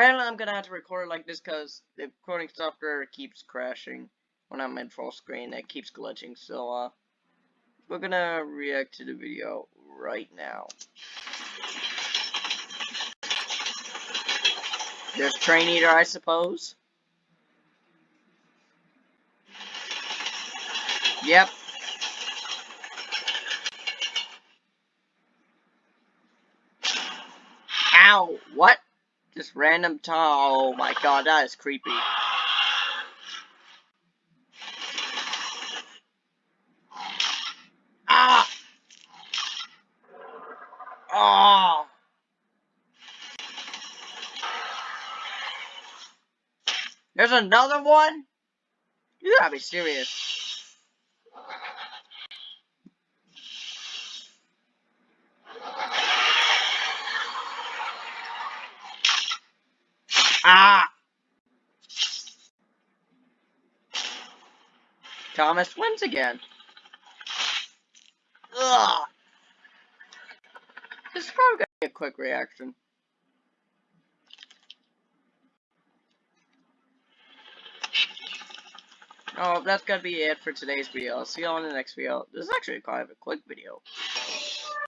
apparently I'm gonna have to record like this because the recording software keeps crashing when I'm in full screen. It keeps glitching, so uh, we're gonna react to the video right now. There's Train Eater, I suppose. Yep. Ow! What? Just random tall. Oh my god, that is creepy. Ah! Oh! There's another one? You gotta be serious. Thomas wins again. Ugh. This is probably gonna be a quick reaction. Oh, that's gonna be it for today's video. I'll see y'all in the next video. This is actually kind of a quick video.